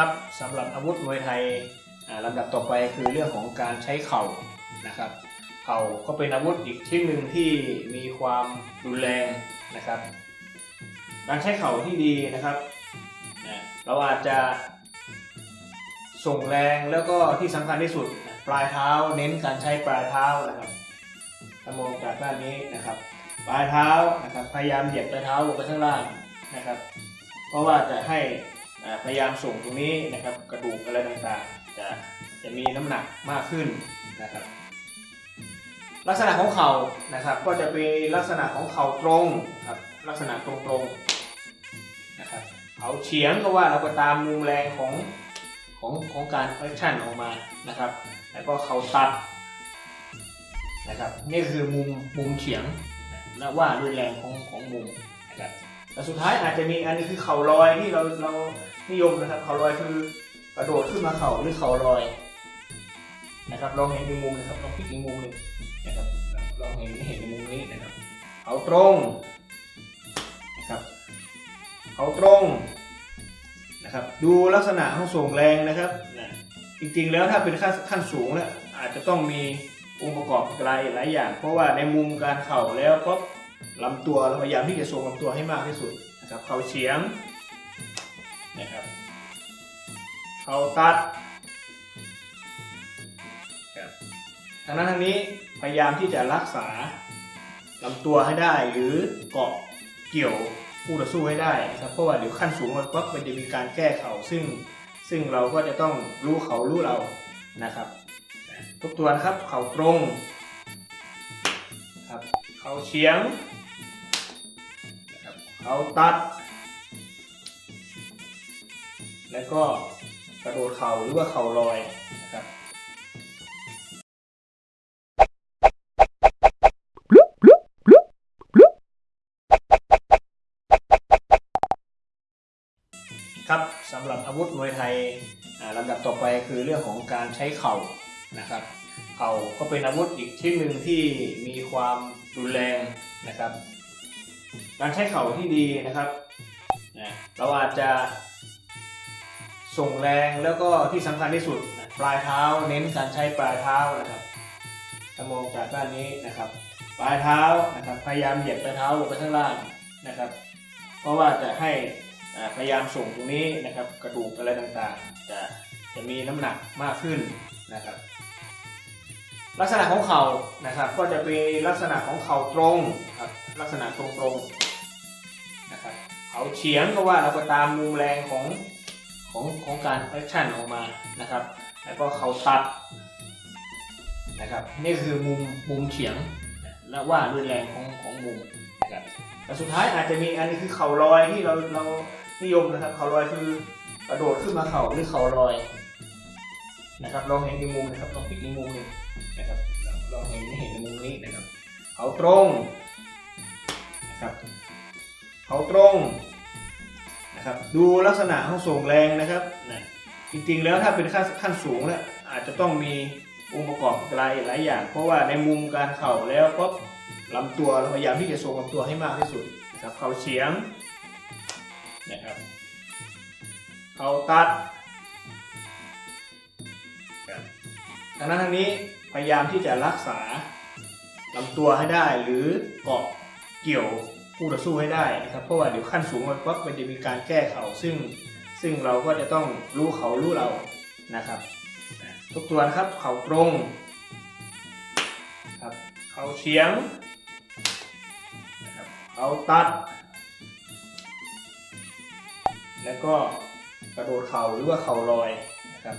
ครับสำหรับอาวุธมวยไทยลำดับต่อไปคือเรื่องของการใช้เข่านะครับเข่าก็เป็นอาวุธอีกชิ้นหนึ่งที่มีความรุนแรงนะครับ การใช้เข่าที่ดีนะครับเราอาจจะส่งแรงแล้วก็ที่สำคัญที่สุดปลายเท้าเน้นการใช้ปลายเท้านะครับถ้ามองจากด้านนี้นะครับ ปลายเท้านะครับพยายามเหยียบปลายเท้าลงไปข้างล่างนะครับ เพราะว่าจะให้ พยายามส่งตรงนี้นะครับกระดูกอะไรต่างๆจะจะมีน้ำหนักมากขึ้นนะครับ ลักษณะของเข่านะครับ ก็จะเป็นลักษณะของเข่าตรงครับลักษณะตรงๆนะครับเข่าเฉียงก็ว่าเราก็ตามมุมแรงของของของการแอคชั่นออกมานะครับ แล้วก็เข่าตัดนะครับนี่คือมุมมุมเฉียงและว่าด้วยแรงของของมุมนะครับ แต่สุดท้ายอาจจะมีอันนี้คือเข่าลอยที่เราเรานิยมนะครับเข่าลอยคือกระโดดขึ้นมาเข่าหรือเข่าลอยนะครับลองเห็นอีกมุมนะครับลองพลิกอีกมุมหนึ่งนะครับลองเห็นเห็นมุมนี้นะครับเข่าตรงนะครับเข่าตรงนะครับดูลักษณะของส่งแรงนะครับจริงๆแล้วถ้าเป็นขั้นขั้นสูงแล้วอาจจะต้องมีองค์ประกอบหลายหลายอย่าง เพราะว่าในมุมการเข่าแล้วก็ ลำตัวเราพยายามที่จะทรงลำตัวให้มากที่สุดนะครับเข่าเฉียงนะครับเข่าตัดครับทางนั้นทางนี้พยายามที่จะรักษาลำตัวให้ได้หรือเกาะเกี่ยวคู่ต่อสู้ให้ได้ครับเพราะว่าเดี๋ยวขั้นสูงมันปั๊บมันจะมีการแก้เข่าซึ่งซึ่งเราก็จะต้องรู้เขารู้เรานะครับทุกตัวนะครับเข่าตรงครับเข่าเฉียง เขาตัด แล้วก็กระโดดเข่าหรือว่าเข่าลอยนะครับครับสำหรับอาวุธมวยไทยอ่าลำดับต่อไปคือเรื่องของการใช้เข่านะครับ เข่าก็เป็นอาวุธอีกชิ้นหนึ่งที่มีความรุนแรงนะครับ การใช้เข่าที่ดีนะครับนะเราอาจจะส่งแรงแล้วก็ที่สำคัญที่สุดนะปลายเท้าเน้นการใช้ปลายเท้านะครับถ้ามองจากด้านนี้นะครับ ปลายเท้านะครับพยายามเหยียบปลายเท้าลงไปข้างล่างนะครับ เพราะว่าจะให้พยายามส่งตรงนี้นะครับ กระดูกอะไรต่างๆ จะจะมีน้ำหนักมากขึ้นนะครับ ลักษณะของเข่านะครับ ก็จะเป็นลักษณะของเข่าตรงครับ ลักษณะตรงๆนะครับเขาเฉียงก็ว่าเราก็ตามมุมแรงของของของการแอคชั่นออกมานะครับ แล้วก็เขาตัดนะครับนี่คือมุมมุมเฉียงและว่าด้วยแรงของของมุมนะครับแต่สุดท้ายอาจจะมีอันนี้คือเข่าลอยที่เราเรานิยมนะครับ เข่าลอยคือกระโดดขึ้นมาเข่าหรือเข่าลอยนะครับลองเห็นในมุมนะครับลองพลิกในมุมหนึ่งนะครับลองเห็นเห็นในมุมนี้นะครับ เข่าตรง ครับเข่าตรงนะครับดูลักษณะของส่งแรงนะครับนะจริงๆแล้วถ้าเป็นขั้นขั้นสูงแล้วอาจจะต้องมีองค์ประกอบหลายหลายอย่าง เพราะว่าในมุมการเข่าแล้วก็ลำตัวเราพยายามที่จะทรงลำตัวให้มากที่สุดนะครับเข่าเฉียงนะครับเข่าตัดครังนั้นทางนี้พยายามที่จะรักษาลำตัวให้ได้หรือเกาะเกี่ยว คู่ต่อสู้ให้ได้นะครับเพราะว่าเดี๋ยวขั้นสูงมันปั๊บมันจะมีการแก้เข่าซึ่งซึ่งเราก็จะต้องรู้เขารู้เรานะครับทุกตัวนะครับเข่าตรงครับเข่าเฉียงนะครับเอาตัด แล้วก็กระโดดเข่าหรือว่าเข่าลอยนะครับ